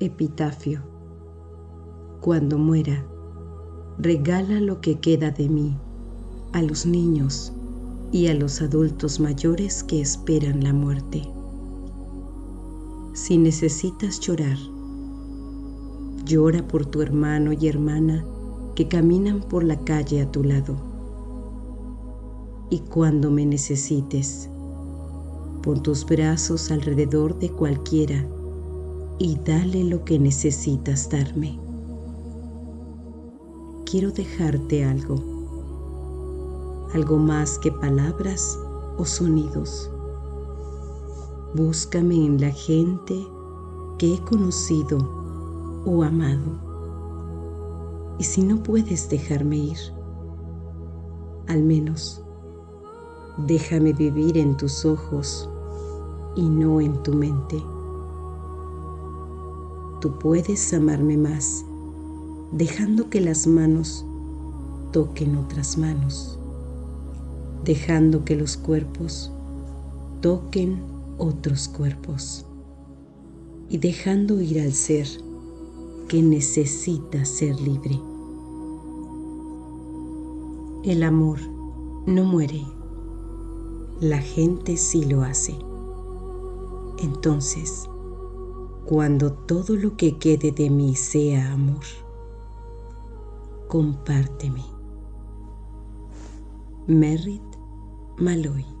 Epitafio. Cuando muera, regala lo que queda de mí a los niños y a los adultos mayores que esperan la muerte. Si necesitas llorar, llora por tu hermano y hermana que caminan por la calle a tu lado. Y cuando me necesites, pon tus brazos alrededor de cualquiera y dale lo que necesitas darme. Quiero dejarte algo, algo más que palabras o sonidos. Búscame en la gente que he conocido o amado. Y si no puedes dejarme ir, al menos déjame vivir en tus ojos y no en tu mente tú puedes amarme más, dejando que las manos toquen otras manos, dejando que los cuerpos toquen otros cuerpos y dejando ir al ser que necesita ser libre. El amor no muere, la gente sí lo hace. Entonces, cuando todo lo que quede de mí sea amor, compárteme. Merritt Malloy